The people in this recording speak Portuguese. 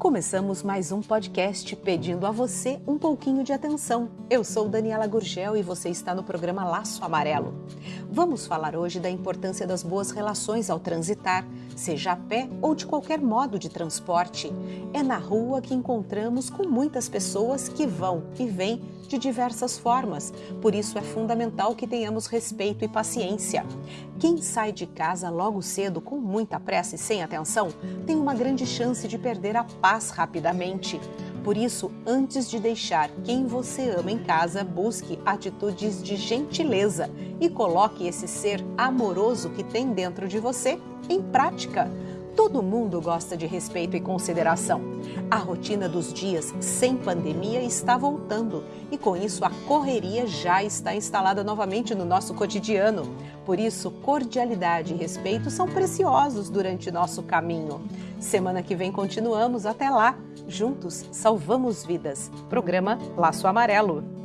Começamos mais um podcast pedindo a você um pouquinho de atenção. Eu sou Daniela Gurgel e você está no programa Laço Amarelo. Vamos falar hoje da importância das boas relações ao transitar, seja a pé ou de qualquer modo de transporte. É na rua que encontramos com muitas pessoas que vão e vêm de diversas formas, por isso é fundamental que tenhamos respeito e paciência. Quem sai de casa logo cedo com muita pressa e sem atenção tem uma grande chance de perder a paz rapidamente. Por isso, antes de deixar quem você ama em casa, busque atitudes de gentileza e coloque esse ser amoroso que tem dentro de você em prática. Todo mundo gosta de respeito e consideração. A rotina dos dias sem pandemia está voltando e, com isso, a correria já está instalada novamente no nosso cotidiano. Por isso, cordialidade e respeito são preciosos durante nosso caminho. Semana que vem continuamos. Até lá! Juntos salvamos vidas. Programa Laço Amarelo.